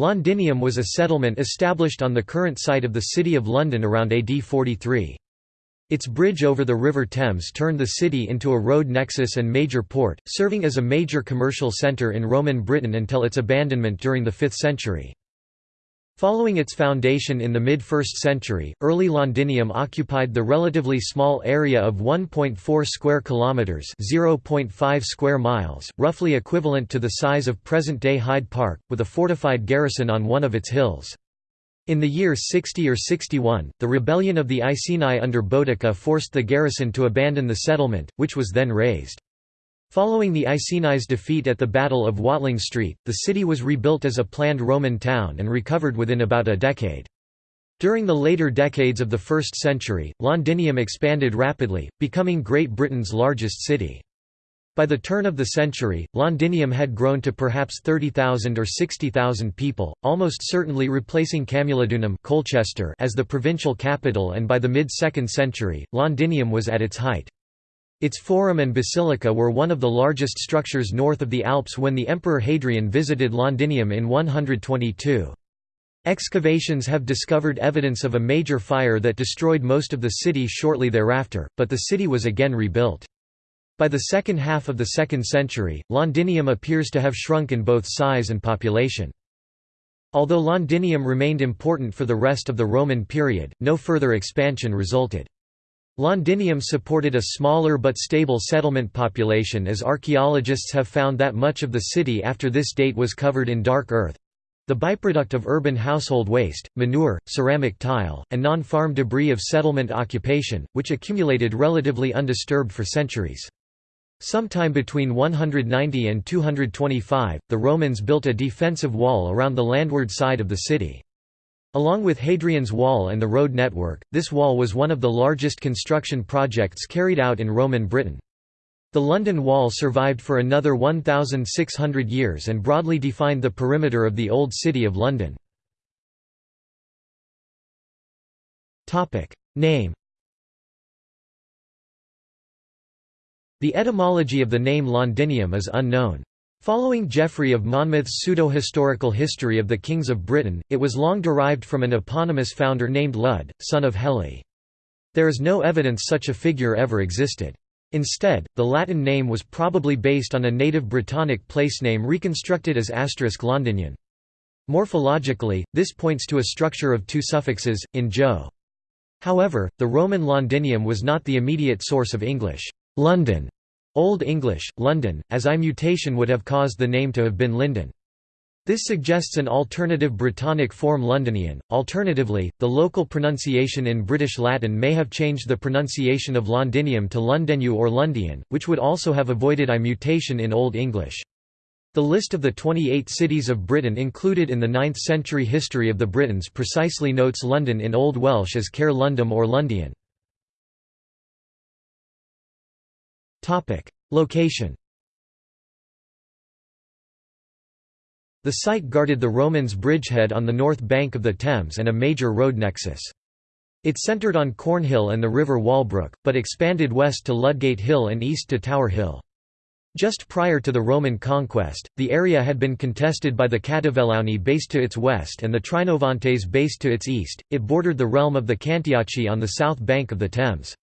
Londinium was a settlement established on the current site of the City of London around AD 43. Its bridge over the River Thames turned the city into a road nexus and major port, serving as a major commercial centre in Roman Britain until its abandonment during the 5th century. Following its foundation in the mid-1st century, early Londinium occupied the relatively small area of 1.4 square kilometers, 0.5 square miles, roughly equivalent to the size of present-day Hyde Park, with a fortified garrison on one of its hills. In the year 60 or 61, the rebellion of the Iceni under Boudicca forced the garrison to abandon the settlement, which was then razed. Following the Iceni's defeat at the Battle of Watling Street, the city was rebuilt as a planned Roman town and recovered within about a decade. During the later decades of the 1st century, Londinium expanded rapidly, becoming Great Britain's largest city. By the turn of the century, Londinium had grown to perhaps 30,000 or 60,000 people, almost certainly replacing Camulodunum Colchester as the provincial capital and by the mid-2nd century, Londinium was at its height. Its forum and basilica were one of the largest structures north of the Alps when the Emperor Hadrian visited Londinium in 122. Excavations have discovered evidence of a major fire that destroyed most of the city shortly thereafter, but the city was again rebuilt. By the second half of the 2nd century, Londinium appears to have shrunk in both size and population. Although Londinium remained important for the rest of the Roman period, no further expansion resulted. Londinium supported a smaller but stable settlement population as archaeologists have found that much of the city after this date was covered in dark earth—the byproduct of urban household waste, manure, ceramic tile, and non-farm debris of settlement occupation, which accumulated relatively undisturbed for centuries. Sometime between 190 and 225, the Romans built a defensive wall around the landward side of the city. Along with Hadrian's Wall and the road network, this wall was one of the largest construction projects carried out in Roman Britain. The London Wall survived for another 1,600 years and broadly defined the perimeter of the Old City of London. Name The etymology of the name Londinium is unknown. Following Geoffrey of Monmouth's pseudo-historical history of the kings of Britain, it was long derived from an eponymous founder named Lud, son of Heli. There is no evidence such a figure ever existed. Instead, the Latin name was probably based on a native Brittonic place name reconstructed as asterisk Londinian. Morphologically, this points to a structure of two suffixes, in jo. However, the Roman Londinium was not the immediate source of English London Old English, London, as I mutation would have caused the name to have been Linden. This suggests an alternative Brittonic form Londinian. Alternatively, the local pronunciation in British Latin may have changed the pronunciation of Londinium to Lundenu or Lundian, which would also have avoided I mutation in Old English. The list of the 28 cities of Britain included in the 9th century history of the Britons precisely notes London in Old Welsh as Caer Lundum or Lundian. Location The site guarded the Romans' bridgehead on the north bank of the Thames and a major road nexus. It centred on Cornhill and the River Walbrook, but expanded west to Ludgate Hill and east to Tower Hill. Just prior to the Roman conquest, the area had been contested by the Catuvellauni based to its west and the Trinovantes based to its east. It bordered the realm of the Cantiaci on the south bank of the Thames.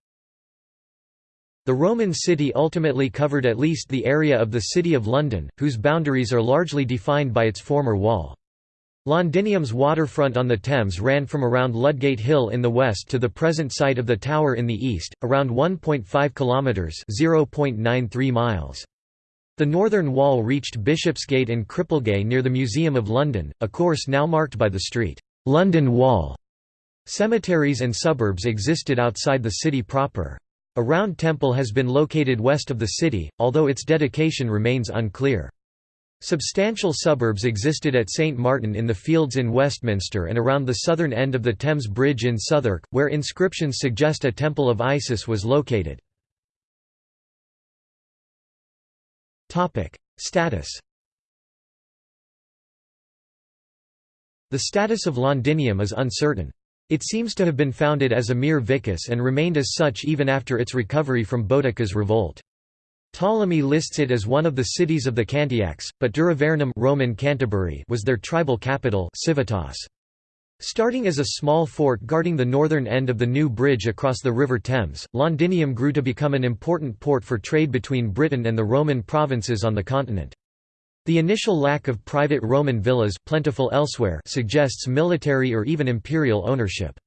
The Roman city ultimately covered at least the area of the City of London, whose boundaries are largely defined by its former wall. Londinium's waterfront on the Thames ran from around Ludgate Hill in the west to the present site of the Tower in the east, around 1.5 kilometres (0.93 miles). The northern wall reached Bishopsgate and Cripplegate near the Museum of London, a course now marked by the street London Wall. Cemeteries and suburbs existed outside the city proper. A round temple has been located west of the city, although its dedication remains unclear. Substantial suburbs existed at St Martin in the Fields in Westminster and around the southern end of the Thames Bridge in Southwark, where inscriptions suggest a temple of Isis was located. Status The status of Londinium is uncertain. It seems to have been founded as a mere vicus and remained as such even after its recovery from Boudicca's revolt. Ptolemy lists it as one of the cities of the Cantiacs, but Duravernum Roman Canterbury was their tribal capital Civitas. Starting as a small fort guarding the northern end of the new bridge across the River Thames, Londinium grew to become an important port for trade between Britain and the Roman provinces on the continent. The initial lack of private Roman villas plentiful elsewhere suggests military or even imperial ownership.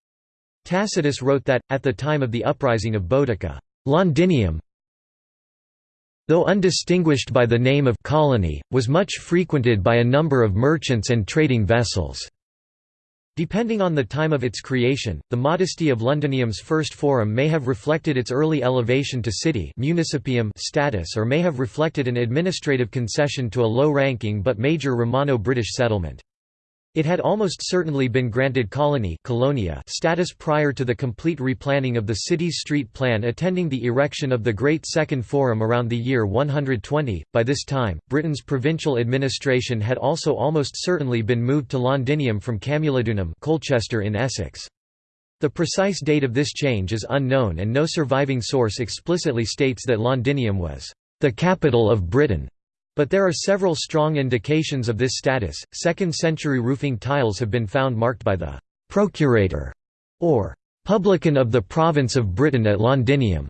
Tacitus wrote that, at the time of the uprising of Boudica, Londinium, though undistinguished by the name of colony, was much frequented by a number of merchants and trading vessels. Depending on the time of its creation, the modesty of Londinium's first forum may have reflected its early elevation to city municipium status or may have reflected an administrative concession to a low-ranking but major Romano-British settlement. It had almost certainly been granted colony colonia status prior to the complete replanning of the city's street plan attending the erection of the Great Second Forum around the year 120. By this time, Britain's provincial administration had also almost certainly been moved to Londinium from Camulodunum Colchester in Essex. The precise date of this change is unknown and no surviving source explicitly states that Londinium was the capital of Britain. But there are several strong indications of this status. Second century roofing tiles have been found marked by the procurator or publican of the province of Britain at Londinium.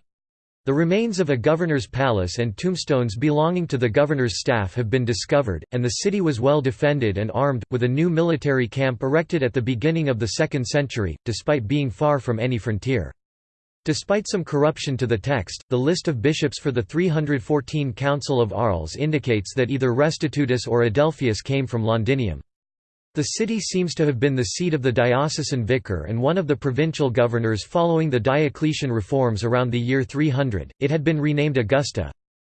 The remains of a governor's palace and tombstones belonging to the governor's staff have been discovered, and the city was well defended and armed, with a new military camp erected at the beginning of the 2nd century, despite being far from any frontier. Despite some corruption to the text, the list of bishops for the 314 Council of Arles indicates that either Restitutus or Adelphius came from Londinium. The city seems to have been the seat of the diocesan vicar and one of the provincial governors following the Diocletian reforms around the year 300. It had been renamed Augusta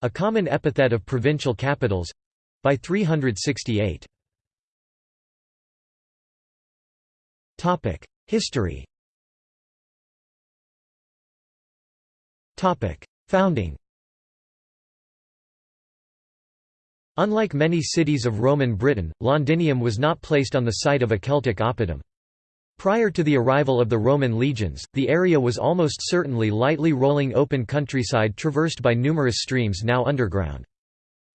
a common epithet of provincial capitals by 368. History Founding Unlike many cities of Roman Britain, Londinium was not placed on the site of a Celtic oppidum. Prior to the arrival of the Roman legions, the area was almost certainly lightly rolling open countryside traversed by numerous streams now underground.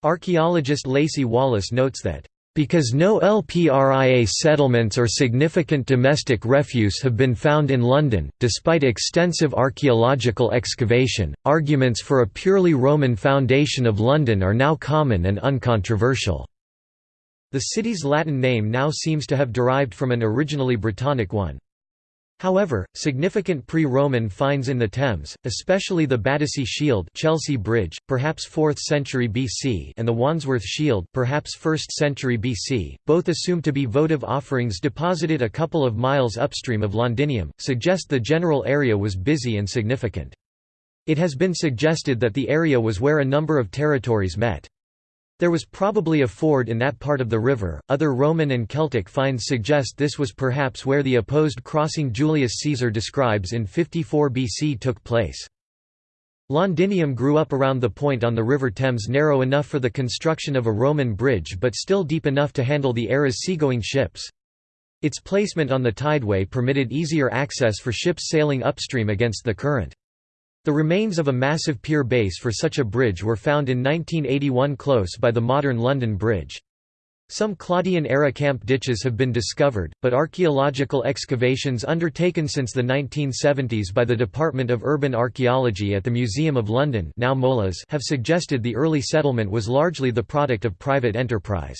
Archaeologist Lacey Wallace notes that because no LPRIA settlements or significant domestic refuse have been found in London, despite extensive archaeological excavation, arguments for a purely Roman foundation of London are now common and uncontroversial. The city's Latin name now seems to have derived from an originally Brittonic one. However, significant pre-Roman finds in the Thames, especially the Battersea Shield Chelsea Bridge, perhaps 4th century BC and the Wandsworth Shield perhaps 1st century BC, both assumed to be votive offerings deposited a couple of miles upstream of Londinium, suggest the general area was busy and significant. It has been suggested that the area was where a number of territories met. There was probably a ford in that part of the river. Other Roman and Celtic finds suggest this was perhaps where the opposed crossing Julius Caesar describes in 54 BC took place. Londinium grew up around the point on the River Thames narrow enough for the construction of a Roman bridge but still deep enough to handle the era's seagoing ships. Its placement on the tideway permitted easier access for ships sailing upstream against the current. The remains of a massive pier base for such a bridge were found in 1981 close by the modern London Bridge. Some Claudian-era camp ditches have been discovered, but archaeological excavations undertaken since the 1970s by the Department of Urban Archaeology at the Museum of London now MOLAS have suggested the early settlement was largely the product of private enterprise.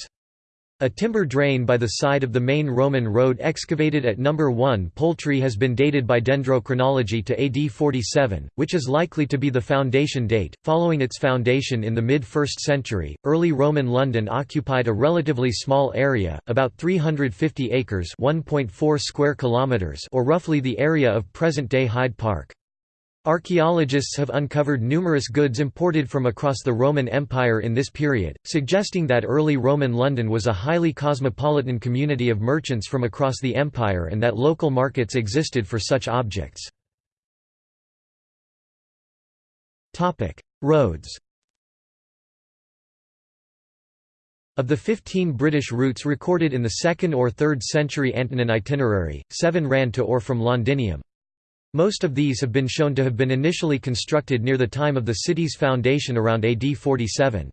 A timber drain by the side of the main Roman road excavated at No. 1 Poultry has been dated by dendrochronology to AD 47, which is likely to be the foundation date. Following its foundation in the mid 1st century, early Roman London occupied a relatively small area, about 350 acres (1.4 square kilometers) or roughly the area of present-day Hyde Park. Archaeologists have uncovered numerous goods imported from across the Roman Empire in this period, suggesting that early Roman London was a highly cosmopolitan community of merchants from across the empire and that local markets existed for such objects. Roads Of the 15 British routes recorded in the 2nd or 3rd century Antonine itinerary, seven ran to or from Londinium. Most of these have been shown to have been initially constructed near the time of the city's foundation around AD 47.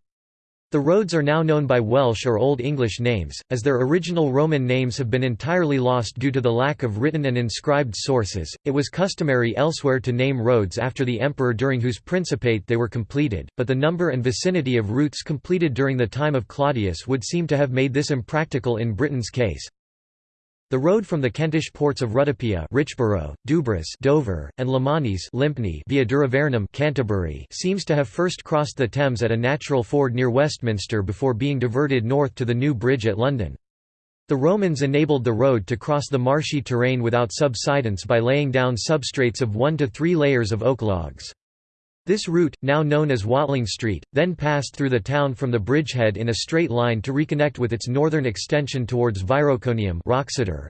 The roads are now known by Welsh or Old English names, as their original Roman names have been entirely lost due to the lack of written and inscribed sources. It was customary elsewhere to name roads after the emperor during whose principate they were completed, but the number and vicinity of routes completed during the time of Claudius would seem to have made this impractical in Britain's case. The road from the Kentish ports of Rutupiae Richborough, Dover, and Lemanis Lympne via Duravernum Canterbury seems to have first crossed the Thames at a natural ford near Westminster before being diverted north to the new bridge at London. The Romans enabled the road to cross the marshy terrain without subsidence by laying down substrates of one to three layers of oak logs. This route, now known as Watling Street, then passed through the town from the bridgehead in a straight line to reconnect with its northern extension towards Viroconium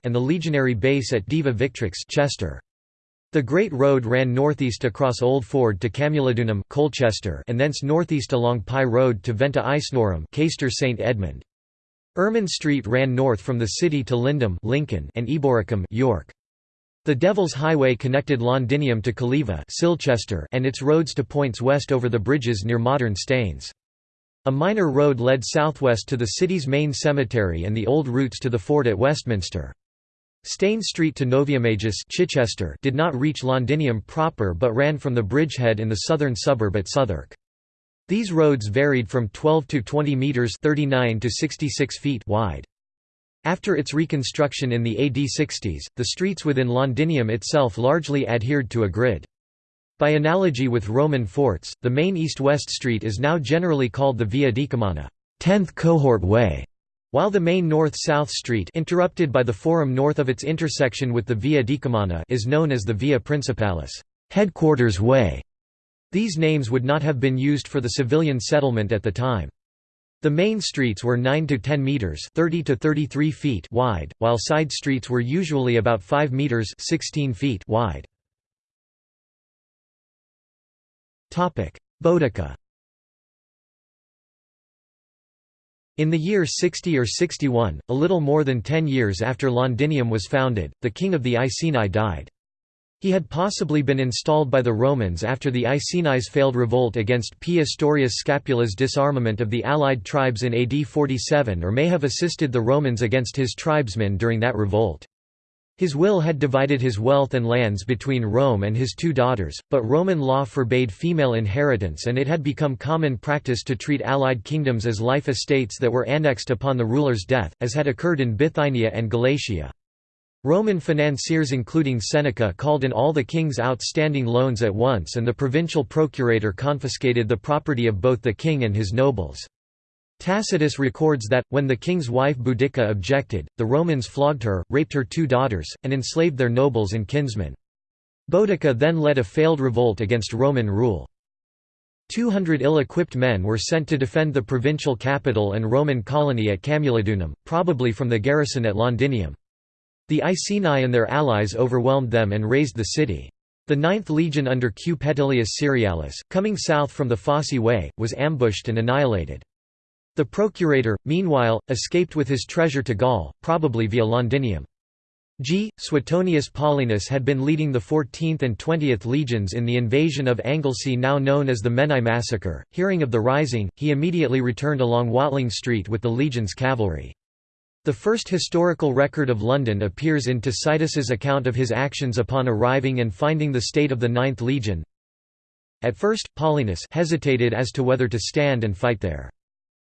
and the legionary base at Deva Victrix Chester. The Great Road ran northeast across Old Ford to Camulodunum Colchester and thence northeast along Pye Road to Venta Icenorum Caister St Edmund. Ermine Street ran north from the city to Lindum Lincoln and Eboracum York. The Devil's Highway connected Londinium to Calleva Silchester and its roads to points west over the bridges near modern Staines. A minor road led southwest to the city's main cemetery and the old routes to the fort at Westminster. Staines Street to Noviomagus Chichester did not reach Londinium proper but ran from the bridgehead in the southern suburb at Southwark. These roads varied from 12 to 20 metres 39 to 66 feet wide. After its reconstruction in the AD 60s, the streets within Londinium itself largely adhered to a grid. By analogy with Roman forts, the main east-west street is now generally called the Via Decumana 10th cohort way", while the main north-south street interrupted by the forum north of its intersection with the Via Decumana is known as the Via Principalis headquarters way". These names would not have been used for the civilian settlement at the time. The main streets were 9 to 10 meters, 30 to 33 feet wide, while side streets were usually about 5 meters, 16 feet wide. Topic: Boudica. In the year 60 or 61, a little more than 10 years after Londinium was founded, the king of the Iceni died. He had possibly been installed by the Romans after the Iceni's failed revolt against P. Ostorius Scapula's disarmament of the allied tribes in AD 47 or may have assisted the Romans against his tribesmen during that revolt. His will had divided his wealth and lands between Rome and his two daughters, but Roman law forbade female inheritance and it had become common practice to treat allied kingdoms as life estates that were annexed upon the ruler's death, as had occurred in Bithynia and Galatia. Roman financiers including Seneca called in all the king's outstanding loans at once and the provincial procurator confiscated the property of both the king and his nobles. Tacitus records that, when the king's wife Boudica objected, the Romans flogged her, raped her two daughters, and enslaved their nobles and kinsmen. Boudica then led a failed revolt against Roman rule. Two hundred ill-equipped men were sent to defend the provincial capital and Roman colony at Camulodunum, probably from the garrison at Londinium. The Iceni and their allies overwhelmed them and razed the city. The Ninth Legion under Q. Petilius Cerealis, coming south from the Fosse Way, was ambushed and annihilated. The procurator, meanwhile, escaped with his treasure to Gaul, probably via Londinium. G. Suetonius Paulinus had been leading the 14th and 20th legions in the invasion of Anglesey now known as the Menai massacre. Hearing of the rising, he immediately returned along Watling Street with the legion's cavalry. The first historical record of London appears in Tacitus's account of his actions upon arriving and finding the state of the Ninth Legion. At first, Paulinus hesitated as to whether to stand and fight there.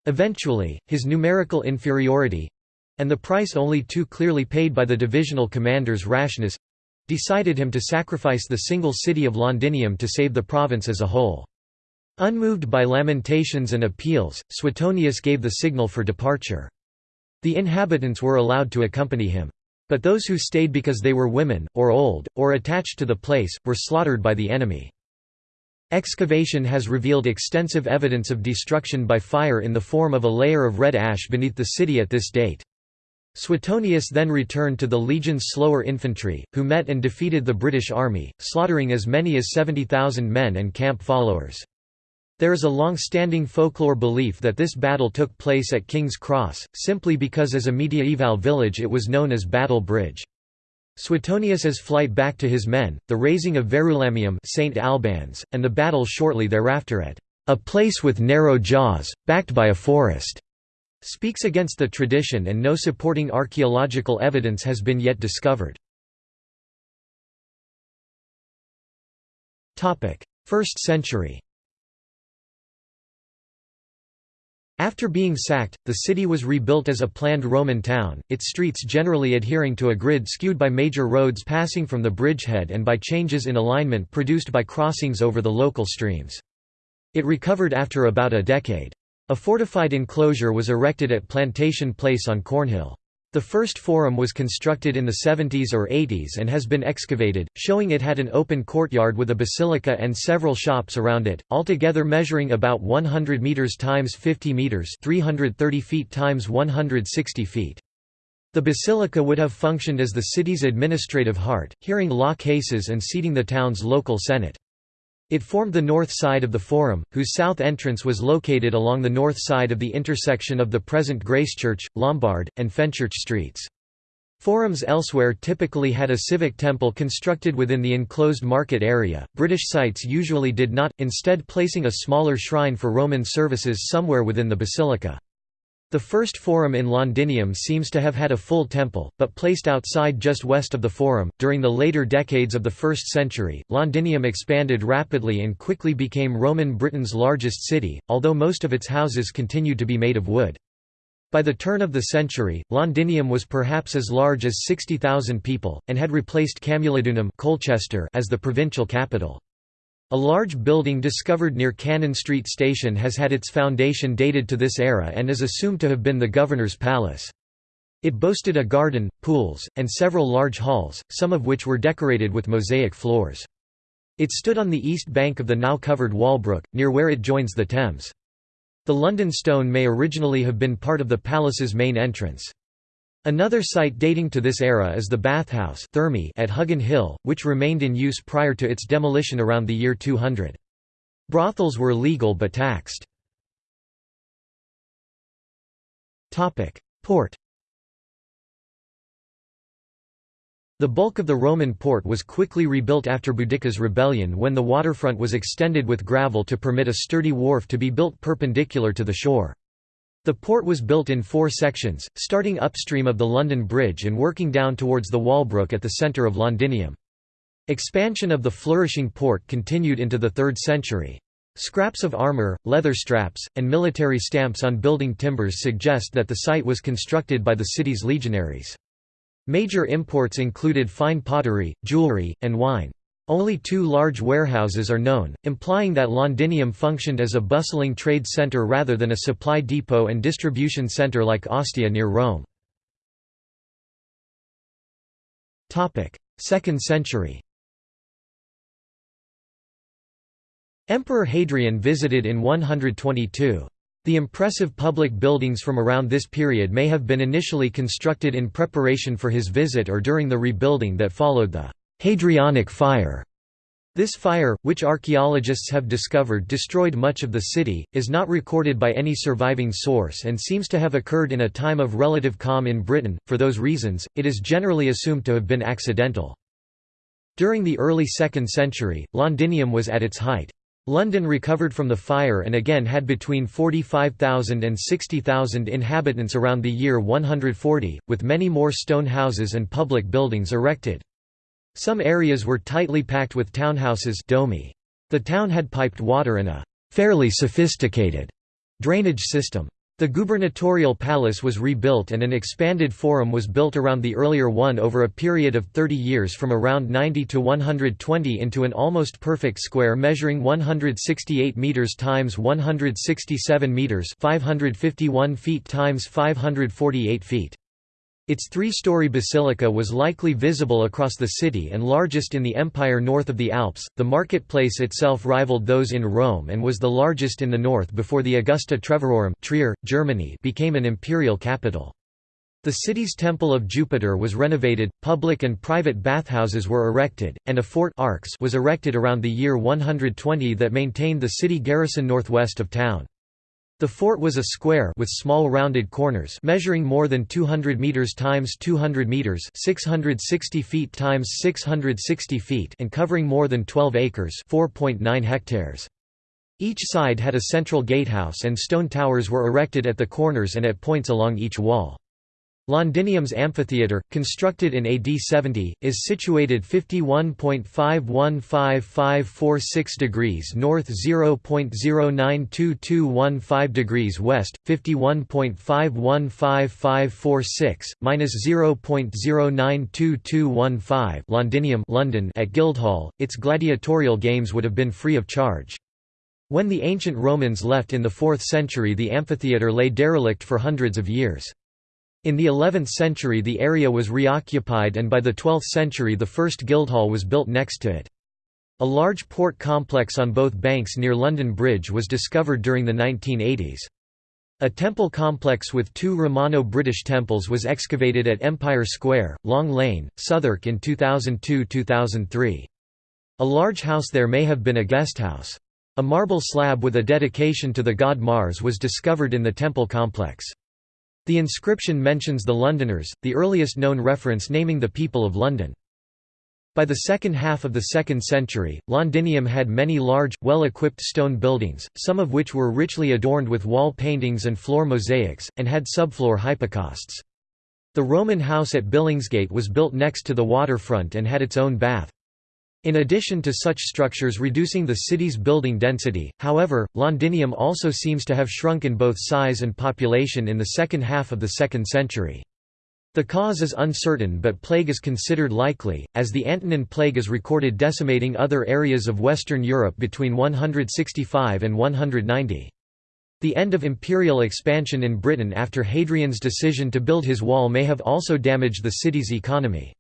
Eventually, his numerical inferiority—and the price only too clearly paid by the divisional commander's rashness—decided him to sacrifice the single city of Londinium to save the province as a whole. Unmoved by lamentations and appeals, Suetonius gave the signal for departure. The inhabitants were allowed to accompany him. But those who stayed because they were women, or old, or attached to the place, were slaughtered by the enemy. Excavation has revealed extensive evidence of destruction by fire in the form of a layer of red ash beneath the city at this date. Suetonius then returned to the legion's slower infantry, who met and defeated the British army, slaughtering as many as 70,000 men and camp followers. There is a long-standing folklore belief that this battle took place at King's Cross, simply because as a mediaeval village it was known as Battle Bridge. Suetonius's flight back to his men, the razing of Verulamium St. Albans, and the battle shortly thereafter at a place with narrow jaws, backed by a forest, speaks against the tradition and no supporting archaeological evidence has been yet discovered. 1st century After being sacked, the city was rebuilt as a planned Roman town, its streets generally adhering to a grid skewed by major roads passing from the bridgehead and by changes in alignment produced by crossings over the local streams. It recovered after about a decade. A fortified enclosure was erected at Plantation Place on Cornhill. The first forum was constructed in the 70s or 80s and has been excavated, showing it had an open courtyard with a basilica and several shops around it, altogether measuring about 100 meters times 50 meters, 330 feet times 160 feet. The basilica would have functioned as the city's administrative heart, hearing law cases and seating the town's local senate. It formed the north side of the Forum, whose south entrance was located along the north side of the intersection of the present Gracechurch, Lombard, and Fenchurch streets. Forums elsewhere typically had a civic temple constructed within the enclosed market area. British sites usually did not, instead placing a smaller shrine for Roman services somewhere within the basilica. The first forum in Londinium seems to have had a full temple, but placed outside just west of the forum. During the later decades of the 1st century, Londinium expanded rapidly and quickly became Roman Britain's largest city, although most of its houses continued to be made of wood. By the turn of the century, Londinium was perhaps as large as 60,000 people, and had replaced Camulodunum Colchester as the provincial capital. A large building discovered near Cannon Street Station has had its foundation dated to this era and is assumed to have been the governor's palace. It boasted a garden, pools, and several large halls, some of which were decorated with mosaic floors. It stood on the east bank of the now covered Walbrook, near where it joins the Thames. The London Stone may originally have been part of the palace's main entrance. Another site dating to this era is the bathhouse thermae at Huggin Hill, which remained in use prior to its demolition around the year 200. Brothels were legal but taxed. Port The bulk of the Roman port was quickly rebuilt after Boudicca's rebellion when the waterfront was extended with gravel to permit a sturdy wharf to be built perpendicular to the shore. The port was built in four sections, starting upstream of the London Bridge and working down towards the Walbrook at the centre of Londinium. Expansion of the flourishing port continued into the 3rd century. Scraps of armour, leather straps, and military stamps on building timbers suggest that the site was constructed by the city's legionaries. Major imports included fine pottery, jewellery, and wine. Only two large warehouses are known, implying that Londinium functioned as a bustling trade centre rather than a supply depot and distribution centre like Ostia near Rome. 2nd century Emperor Hadrian visited in 122. The impressive public buildings from around this period may have been initially constructed in preparation for his visit or during the rebuilding that followed the Hadrianic fire. This fire, which archaeologists have discovered destroyed much of the city, is not recorded by any surviving source and seems to have occurred in a time of relative calm in Britain. For those reasons, it is generally assumed to have been accidental. During the early 2nd century, Londinium was at its height. London recovered from the fire and again had between 45,000 and 60,000 inhabitants around the year 140, with many more stone houses and public buildings erected. Some areas were tightly packed with townhouses domi. The town had piped water and a «fairly sophisticated» drainage system. The gubernatorial palace was rebuilt and an expanded forum was built around the earlier one over a period of 30 years from around 90 to 120 into an almost perfect square measuring 168 meters times 167 meters, 551 feet times 548 feet. Its three-story basilica was likely visible across the city and largest in the empire north of the Alps. The marketplace itself rivaled those in Rome and was the largest in the north before the Augusta Treverorum Trier, Germany became an imperial capital. The city's Temple of Jupiter was renovated, public and private bathhouses were erected, and a fort Arx was erected around the year 120 that maintained the city garrison northwest of town. The fort was a square with small rounded corners measuring more than 200 meters times 200 meters, 660 feet times 660 feet, and covering more than 12 acres, 4.9 hectares. Each side had a central gatehouse and stone towers were erected at the corners and at points along each wall. Londinium's amphitheatre, constructed in AD 70, is situated 51.515546 degrees north 0.092215 degrees west, 51.515546, minus 0.092215 Londinium London at Guildhall. Its gladiatorial games would have been free of charge. When the ancient Romans left in the 4th century the amphitheatre lay derelict for hundreds of years. In the 11th century the area was reoccupied and by the 12th century the first Guildhall was built next to it. A large port complex on both banks near London Bridge was discovered during the 1980s. A temple complex with two Romano-British temples was excavated at Empire Square, Long Lane, Southwark in 2002–2003. A large house there may have been a guesthouse. A marble slab with a dedication to the god Mars was discovered in the temple complex. The inscription mentions the Londoners, the earliest known reference naming the people of London. By the second half of the 2nd century, Londinium had many large, well-equipped stone buildings, some of which were richly adorned with wall paintings and floor mosaics, and had subfloor hypocausts. The Roman house at Billingsgate was built next to the waterfront and had its own bath. In addition to such structures reducing the city's building density, however, Londinium also seems to have shrunk in both size and population in the second half of the 2nd century. The cause is uncertain but plague is considered likely, as the Antonine plague is recorded decimating other areas of Western Europe between 165 and 190. The end of imperial expansion in Britain after Hadrian's decision to build his wall may have also damaged the city's economy.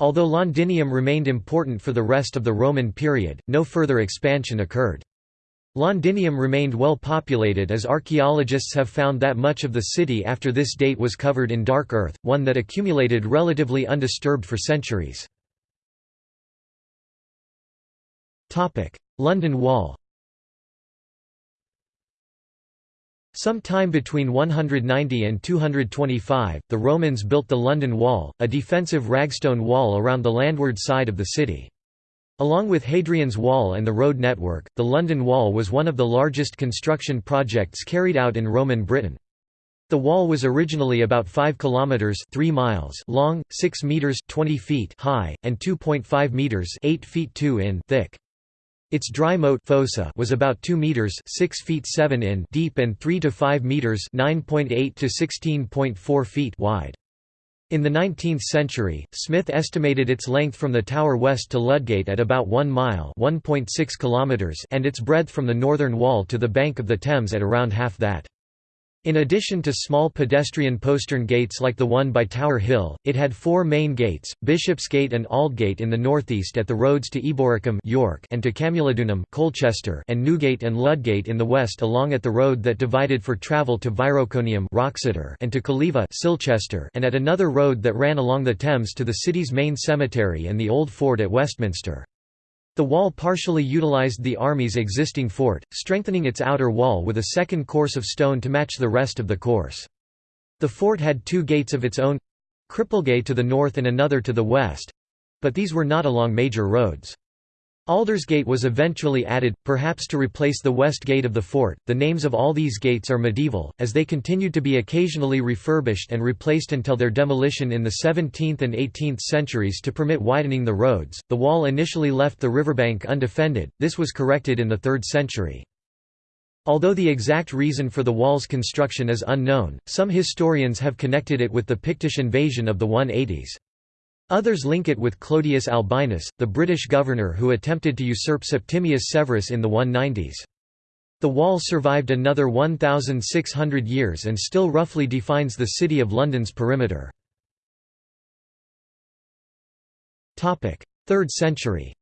Although Londinium remained important for the rest of the Roman period, no further expansion occurred. Londinium remained well populated as archaeologists have found that much of the city after this date was covered in dark earth, one that accumulated relatively undisturbed for centuries. London Wall Some time between 190 and 225, the Romans built the London Wall, a defensive ragstone wall around the landward side of the city. Along with Hadrian's Wall and the road network, the London Wall was one of the largest construction projects carried out in Roman Britain. The wall was originally about 5 kilometers 3 miles long, 6 meters 20 feet high, and 2.5 meters 8 feet 2 in thick. Its dry moat fossa was about 2 meters 6 feet 7 in deep and 3 to 5 meters 9.8 to 16.4 feet wide. In the 19th century, Smith estimated its length from the tower west to Ludgate at about 1 mile (1.6 kilometers) and its breadth from the northern wall to the bank of the Thames at around half that. In addition to small pedestrian postern gates like the one by Tower Hill, it had four main gates, Bishopsgate and Aldgate in the northeast at the roads to Eboracum York and to Camulodunum Colchester and Newgate and Ludgate in the west along at the road that divided for travel to Viroconium and to Calleva Silchester and at another road that ran along the Thames to the city's main cemetery and the Old Fort at Westminster. The wall partially utilized the army's existing fort, strengthening its outer wall with a second course of stone to match the rest of the course. The fort had two gates of its own Cripplegate to the north and another to the west but these were not along major roads. Aldersgate was eventually added, perhaps to replace the west gate of the fort. The names of all these gates are medieval, as they continued to be occasionally refurbished and replaced until their demolition in the 17th and 18th centuries to permit widening the roads. The wall initially left the riverbank undefended, this was corrected in the 3rd century. Although the exact reason for the wall's construction is unknown, some historians have connected it with the Pictish invasion of the 180s. Others link it with Clodius Albinus, the British governor who attempted to usurp Septimius Severus in the 190s. The wall survived another 1,600 years and still roughly defines the City of London's perimeter. 3rd century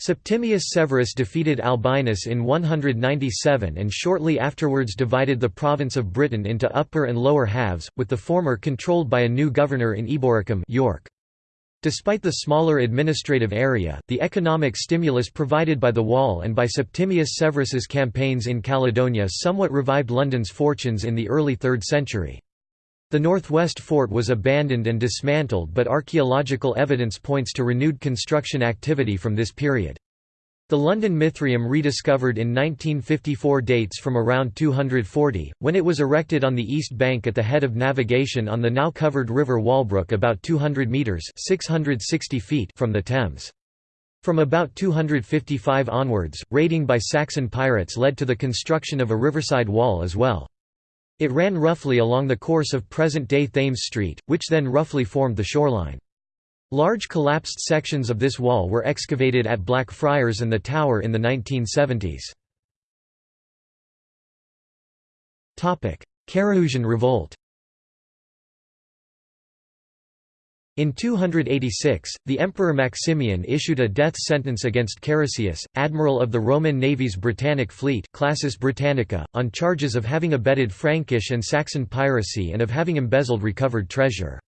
Septimius Severus defeated Albinus in 197 and shortly afterwards divided the province of Britain into upper and lower halves, with the former controlled by a new governor in Eboracum York. Despite the smaller administrative area, the economic stimulus provided by the wall and by Septimius Severus's campaigns in Caledonia somewhat revived London's fortunes in the early 3rd century. The northwest fort was abandoned and dismantled but archaeological evidence points to renewed construction activity from this period. The London Mithraeum rediscovered in 1954 dates from around 240, when it was erected on the east bank at the head of navigation on the now covered river Walbrook about 200 metres 660 feet from the Thames. From about 255 onwards, raiding by Saxon pirates led to the construction of a riverside wall as well. It ran roughly along the course of present-day Thames Street, which then roughly formed the shoreline. Large collapsed sections of this wall were excavated at Blackfriars and the Tower in the 1970s. Carausian revolt In 286, the Emperor Maximian issued a death sentence against Carausius, admiral of the Roman Navy's Britannic fleet Classis Britannica, on charges of having abetted Frankish and Saxon piracy and of having embezzled recovered treasure.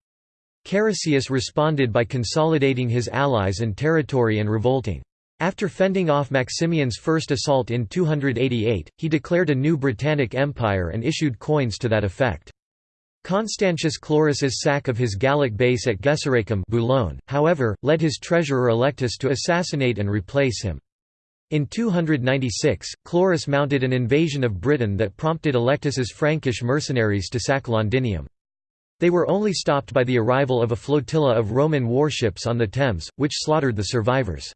Carausius responded by consolidating his allies and territory and revolting. After fending off Maximian's first assault in 288, he declared a new Britannic Empire and issued coins to that effect. Constantius Chlorus's sack of his Gallic base at Gesoriacum Boulogne, however, led his treasurer Allectus to assassinate and replace him. In 296, Chlorus mounted an invasion of Britain that prompted Allectus's Frankish mercenaries to sack Londinium. They were only stopped by the arrival of a flotilla of Roman warships on the Thames, which slaughtered the survivors.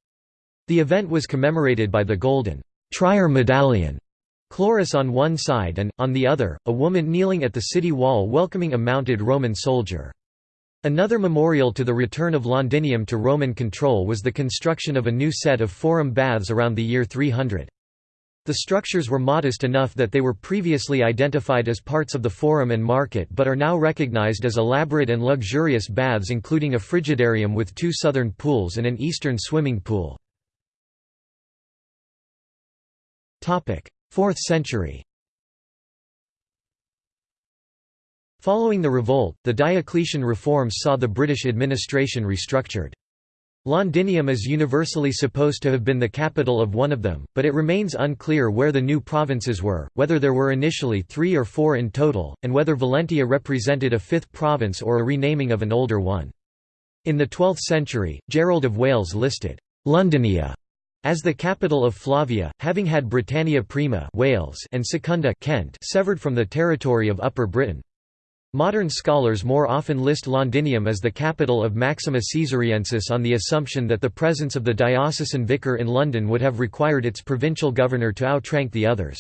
The event was commemorated by the golden Trier medallion, Chlorus on one side and, on the other, a woman kneeling at the city wall welcoming a mounted Roman soldier. Another memorial to the return of Londinium to Roman control was the construction of a new set of forum baths around the year 300. The structures were modest enough that they were previously identified as parts of the forum and market but are now recognized as elaborate and luxurious baths including a frigidarium with two southern pools and an eastern swimming pool. 4th century Following the revolt, the Diocletian reforms saw the British administration restructured. Londinium is universally supposed to have been the capital of one of them, but it remains unclear where the new provinces were, whether there were initially three or four in total, and whether Valentia represented a fifth province or a renaming of an older one. In the 12th century, Gerald of Wales listed Londinia as the capital of Flavia, having had Britannia Prima Wales and Secunda Kent severed from the territory of Upper Britain. Modern scholars more often list Londinium as the capital of Maxima Caesariensis on the assumption that the presence of the diocesan vicar in London would have required its provincial governor to outrank the others.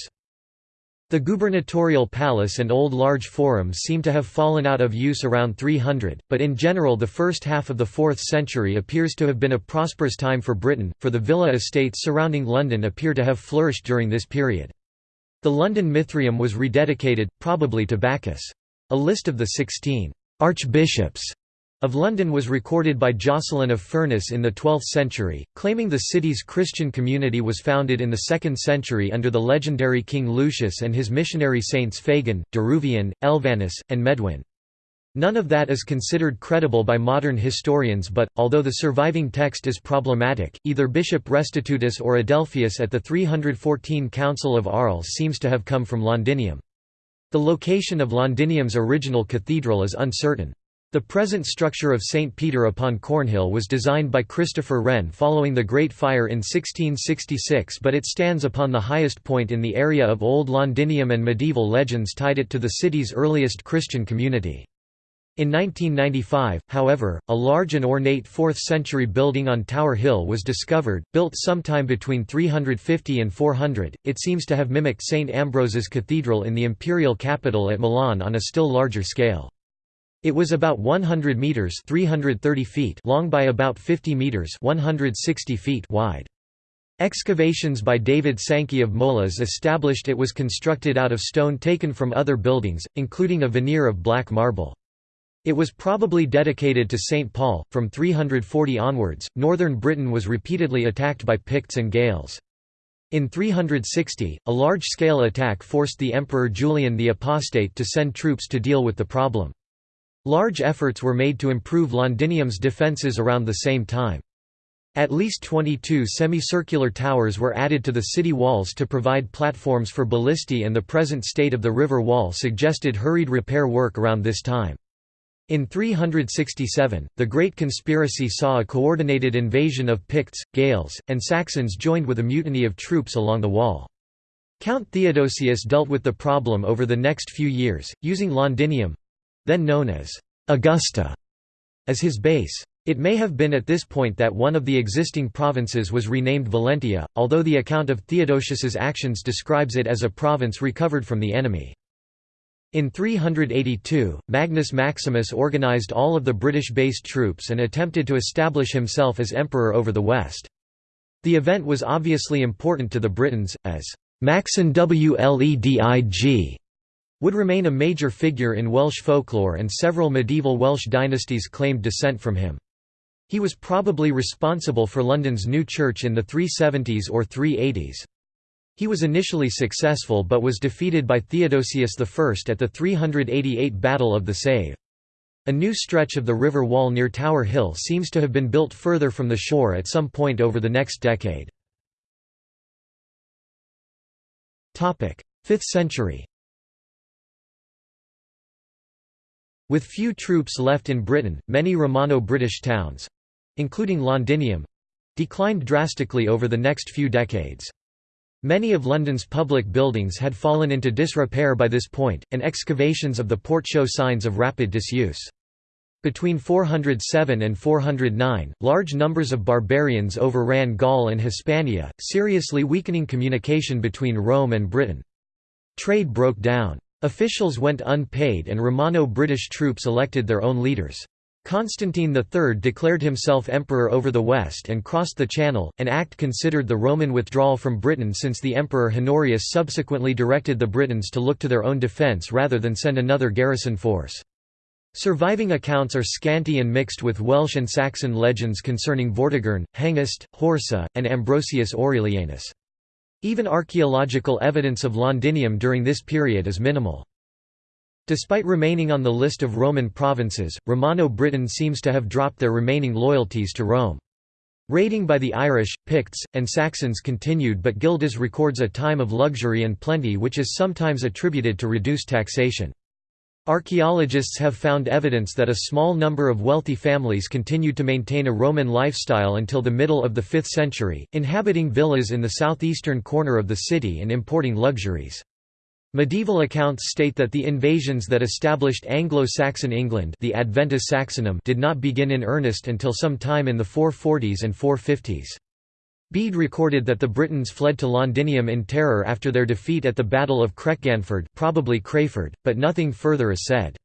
The gubernatorial palace and old large forum seem to have fallen out of use around 300, but in general the first half of the 4th century appears to have been a prosperous time for Britain, for the villa estates surrounding London appear to have flourished during this period. The London Mithraeum was rededicated, probably to Bacchus. A list of the sixteen «archbishops» of London was recorded by Jocelyn of Furness in the 12th century, claiming the city's Christian community was founded in the 2nd century under the legendary King Lucius and his missionary saints Fagan, Deruvian, Elvanus, and Medwin. None of that is considered credible by modern historians but, although the surviving text is problematic, either Bishop Restitutus or Adelphius at the 314 Council of Arles seems to have come from Londinium. The location of Londinium's original cathedral is uncertain. The present structure of St. Peter upon Cornhill was designed by Christopher Wren following the Great Fire in 1666 but it stands upon the highest point in the area of Old Londinium and medieval legends tied it to the city's earliest Christian community. In 1995, however, a large and ornate 4th-century building on Tower Hill was discovered, built sometime between 350 and 400. It seems to have mimicked St Ambrose's Cathedral in the imperial capital at Milan on a still larger scale. It was about 100 meters (330 feet) long by about 50 meters (160 feet) wide. Excavations by David Sankey of Molas established it was constructed out of stone taken from other buildings, including a veneer of black marble. It was probably dedicated to St. Paul. From 340 onwards, northern Britain was repeatedly attacked by Picts and Gaels. In 360, a large-scale attack forced the Emperor Julian the Apostate to send troops to deal with the problem. Large efforts were made to improve Londinium's defences around the same time. At least 22 semicircular towers were added to the city walls to provide platforms for ballistae and the present state of the river wall suggested hurried repair work around this time. In 367, the Great Conspiracy saw a coordinated invasion of Picts, Gaels, and Saxons joined with a mutiny of troops along the wall. Count Theodosius dealt with the problem over the next few years, using Londinium—then known as Augusta—as his base. It may have been at this point that one of the existing provinces was renamed Valentia, although the account of Theodosius's actions describes it as a province recovered from the enemy. In 382, Magnus Maximus organized all of the British-based troops and attempted to establish himself as emperor over the West. The event was obviously important to the Britons, as Macsen Wledig would remain a major figure in Welsh folklore and several medieval Welsh dynasties claimed descent from him. He was probably responsible for London's new church in the 370s or 380s. He was initially successful but was defeated by Theodosius I at the 388 Battle of the Save. A new stretch of the river wall near Tower Hill seems to have been built further from the shore at some point over the next decade. 5th century With few troops left in Britain, many Romano-British towns, including Londinium declined drastically over the next few decades. Many of London's public buildings had fallen into disrepair by this point, and excavations of the port show signs of rapid disuse. Between 407 and 409, large numbers of barbarians overran Gaul and Hispania, seriously weakening communication between Rome and Britain. Trade broke down. Officials went unpaid and Romano-British troops elected their own leaders. Constantine III declared himself emperor over the West and crossed the Channel, an act considered the Roman withdrawal from Britain since the Emperor Honorius subsequently directed the Britons to look to their own defence rather than send another garrison force. Surviving accounts are scanty and mixed with Welsh and Saxon legends concerning Vortigern, Hengist, Horsa, and Ambrosius Aurelianus. Even archaeological evidence of Londinium during this period is minimal. Despite remaining on the list of Roman provinces, Romano-Britain seems to have dropped their remaining loyalties to Rome. Raiding by the Irish, Picts, and Saxons continued but Gildas records a time of luxury and plenty which is sometimes attributed to reduced taxation. Archaeologists have found evidence that a small number of wealthy families continued to maintain a Roman lifestyle until the middle of the 5th century, inhabiting villas in the southeastern corner of the city and importing luxuries. Medieval accounts state that the invasions that established Anglo-Saxon England the Adventus Saxonum did not begin in earnest until some time in the 440s and 450s. Bede recorded that the Britons fled to Londinium in terror after their defeat at the Battle of Crecganford probably Crayford, but nothing further is said.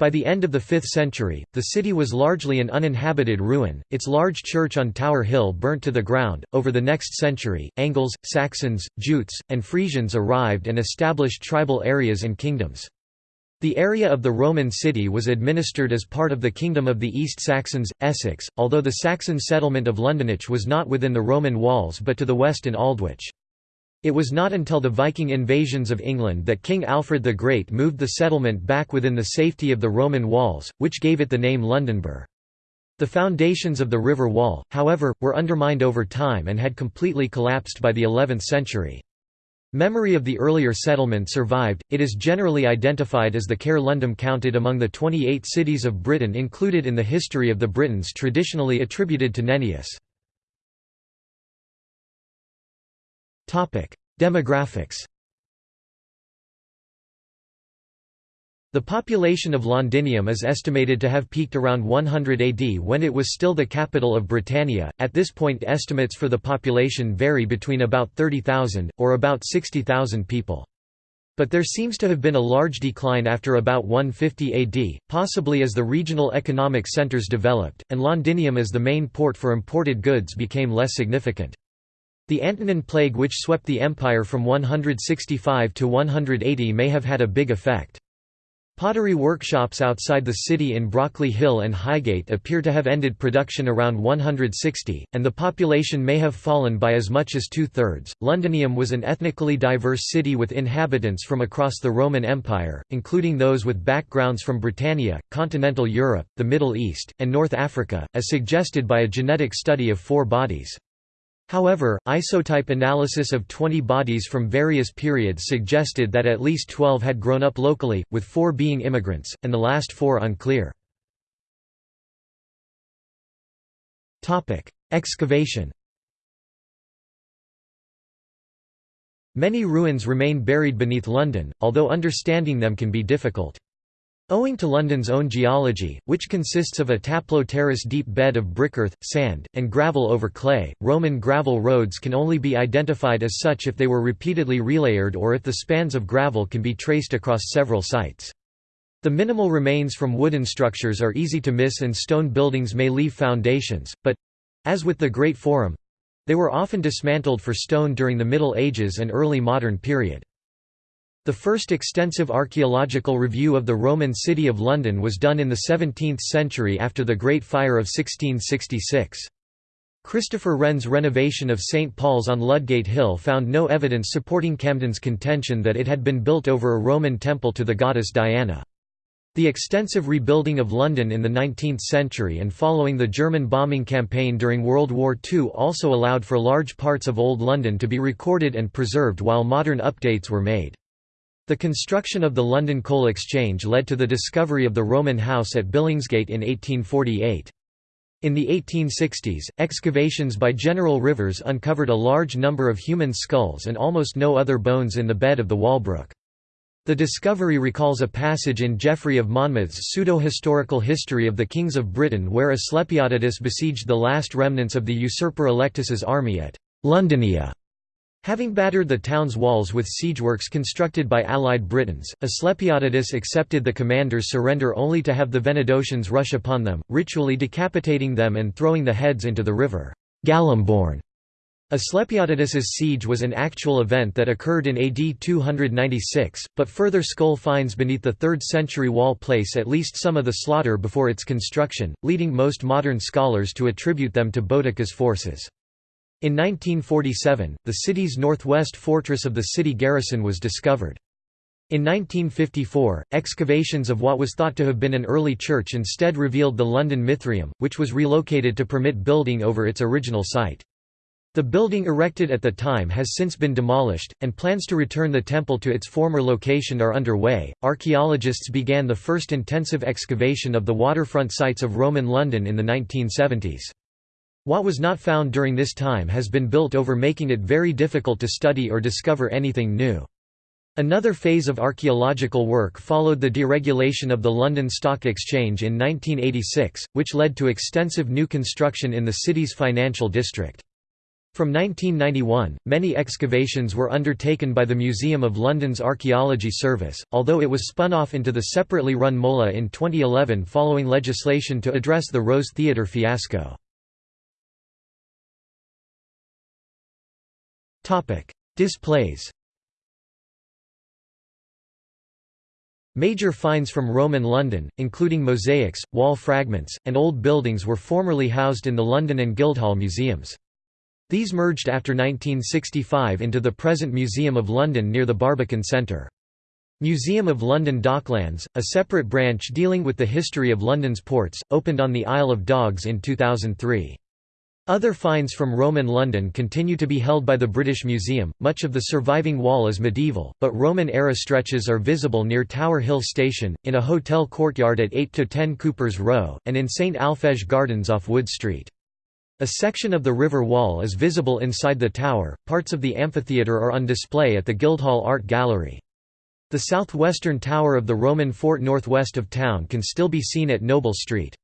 By the end of the 5th century, the city was largely an uninhabited ruin, its large church on Tower Hill burnt to the ground. Over the next century, Angles, Saxons, Jutes, and Frisians arrived and established tribal areas and kingdoms. The area of the Roman city was administered as part of the Kingdom of the East Saxons, Essex, although the Saxon settlement of Lundenwic was not within the Roman walls but to the west in Aldwych. It was not until the Viking invasions of England that King Alfred the Great moved the settlement back within the safety of the Roman walls, which gave it the name Lundenburh. The foundations of the river wall, however, were undermined over time and had completely collapsed by the 11th century. Memory of the earlier settlement survived, it is generally identified as the Cair Lundem counted among the 28 cities of Britain included in the history of the Britons traditionally attributed to Nennius. Demographics The population of Londinium is estimated to have peaked around 100 AD when it was still the capital of Britannia. At this point, estimates for the population vary between about 30,000, or about 60,000 people. But there seems to have been a large decline after about 150 AD, possibly as the regional economic centres developed, and Londinium as the main port for imported goods became less significant. The Antonine Plague which swept the empire from 165 to 180 may have had a big effect. Pottery workshops outside the city in Brockley Hill and Highgate appear to have ended production around 160, and the population may have fallen by as much as two-thirds. Londinium was an ethnically diverse city with inhabitants from across the Roman Empire, including those with backgrounds from Britannia, continental Europe, the Middle East, and North Africa, as suggested by a genetic study of four bodies. However, isotope analysis of 20 bodies from various periods suggested that at least 12 had grown up locally, with four being immigrants, and the last four unclear. Excavation Many ruins remain buried beneath London, although understanding them can be difficult. Owing to London's own geology, which consists of a taplow-terrace deep bed of brick earth, sand, and gravel over clay, Roman gravel roads can only be identified as such if they were repeatedly relayered or if the spans of gravel can be traced across several sites. The minimal remains from wooden structures are easy to miss and stone buildings may leave foundations, but—as with the Great Forum—they were often dismantled for stone during the Middle Ages and early modern period. The first extensive archaeological review of the Roman city of London was done in the 17th century after the Great Fire of 1666. Christopher Wren's renovation of St. Paul's on Ludgate Hill found no evidence supporting Camden's contention that it had been built over a Roman temple to the goddess Diana. The extensive rebuilding of London in the 19th century and following the German bombing campaign during World War II also allowed for large parts of Old London to be recorded and preserved while modern updates were made. The construction of the London Coal Exchange led to the discovery of the Roman house at Billingsgate in 1848. In the 1860s, excavations by General Rivers uncovered a large number of human skulls and almost no other bones in the bed of the Walbrook. The discovery recalls a passage in Geoffrey of Monmouth's pseudo-historical history of the kings of Britain where Asclepiodotus besieged the last remnants of the usurper Allectus's army at Londonia Having battered the town's walls with siegeworks constructed by allied Britons, Asclepiodotus accepted the commander's surrender only to have the Venedotians rush upon them, ritually decapitating them and throwing the heads into the river Gallimborn. Asclepiodotus's siege was an actual event that occurred in AD 296, but further skull finds beneath the 3rd century wall place at least some of the slaughter before its construction, leading most modern scholars to attribute them to Boudica's forces. In 1947, the city's northwest fortress of the city garrison was discovered. In 1954, excavations of what was thought to have been an early church instead revealed the London Mithraeum, which was relocated to permit building over its original site. The building erected at the time has since been demolished, and plans to return the temple to its former location are underway. Archaeologists began the first intensive excavation of the waterfront sites of Roman London in the 1970s. What was not found during this time has been built over making it very difficult to study or discover anything new. Another phase of archaeological work followed the deregulation of the London Stock Exchange in 1986, which led to extensive new construction in the city's financial district. From 1991, many excavations were undertaken by the Museum of London's Archaeology Service, although it was spun off into the separately run MOLA in 2011 following legislation to address the Rose Theatre fiasco. Topic: Displays. Major finds from Roman London, including mosaics, wall fragments, and old buildings were formerly housed in the London and Guildhall museums. These merged after 1965 into the present Museum of London near the Barbican Centre. Museum of London Docklands, a separate branch dealing with the history of London's ports, opened on the Isle of Dogs in 2003. Other finds from Roman London continue to be held by the British Museum. Much of the surviving wall is medieval, but Roman-era stretches are visible near Tower Hill Station, in a hotel courtyard at 8 to 10 Cooper's Row, and in St Alphege Gardens off Wood Street. A section of the river wall is visible inside the tower. Parts of the amphitheatre are on display at the Guildhall Art Gallery. The southwestern tower of the Roman fort northwest of town can still be seen at Noble Street.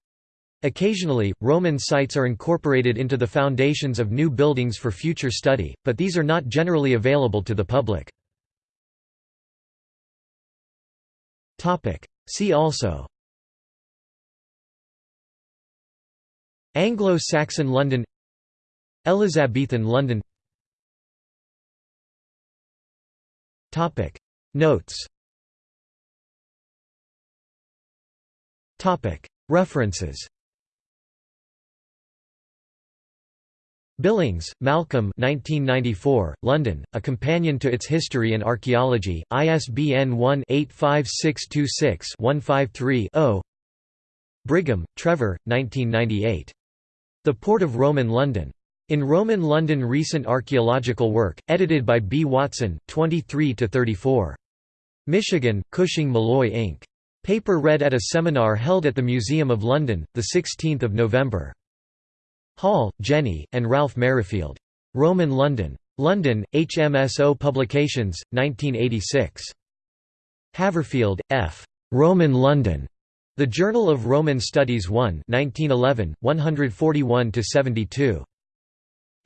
Occasionally, Roman sites are incorporated into the foundations of new buildings for future study, but these are not generally available to the public. See also Anglo-Saxon London Elizabethan London Notes References Billings, Malcolm 1994, London, A Companion to Its History and Archaeology, ISBN 1-85626-153-0 Brigham, Trevor, 1998. The Port of Roman London. In Roman London Recent Archaeological Work, edited by B. Watson, 23–34. Michigan, Cushing Malloy Inc. Paper read at a seminar held at the Museum of London, 16 November. Hall, Jenny, and Ralph Merrifield. Roman London. London, HMSO Publications, 1986. Haverfield, F. Roman London. The Journal of Roman Studies 1 1911, 141–72.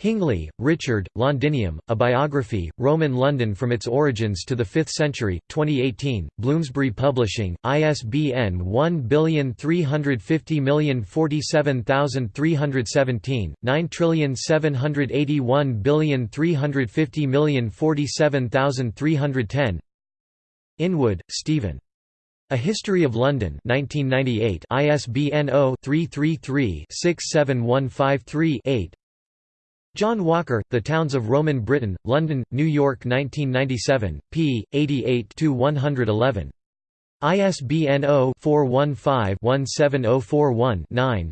Hingley, Richard, Londinium, A Biography, Roman London from its Origins to the Fifth Century, 2018, Bloomsbury Publishing, ISBN 1350047317, 9781350047310 Inwood, Stephen. A History of London 1998 ISBN 0-333-67153-8 John Walker, The Towns of Roman Britain, London, New York 1997, p. 88–111. ISBN 0-415-17041-9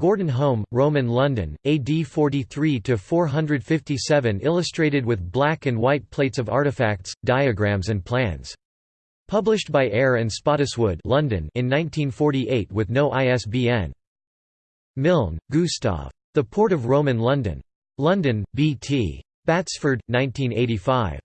Gordon Home, Roman London, AD 43–457 illustrated with black and white plates of artifacts, diagrams and plans. Published by Eyre and Spottiswoode London in 1948 with no ISBN. Milne, Gustav. The Port of Roman London. London, B.T. Batsford, 1985.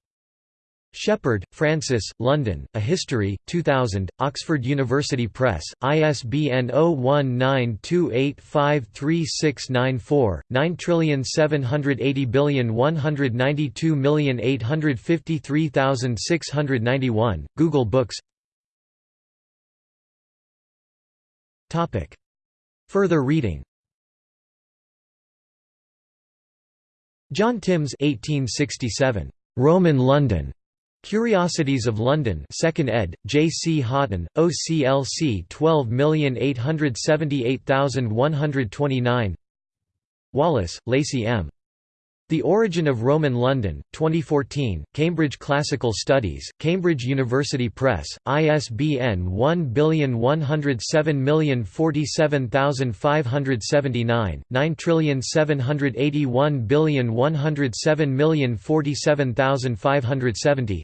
Sheppard, Francis, London, A History, 2000, Oxford University Press, ISBN 0192853694, 9780192853691, Google Books Further reading John Timbs 1867. Roman London. Curiosities of London 2nd ed., J. C. Hotten, OCLC 12878129 Wallace, Lacey M. The Origin of Roman London, 2014, Cambridge Classical Studies, Cambridge University Press, ISBN 111070477579, 9781107047570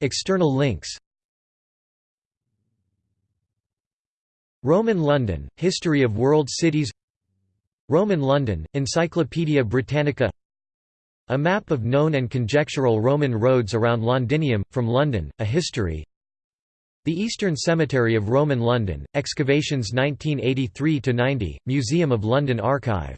External links Roman London, History of World Cities Roman London, Encyclopædia Britannica A map of known and conjectural Roman roads around Londinium, from London, a history The Eastern Cemetery of Roman London, excavations 1983–90, Museum of London Archive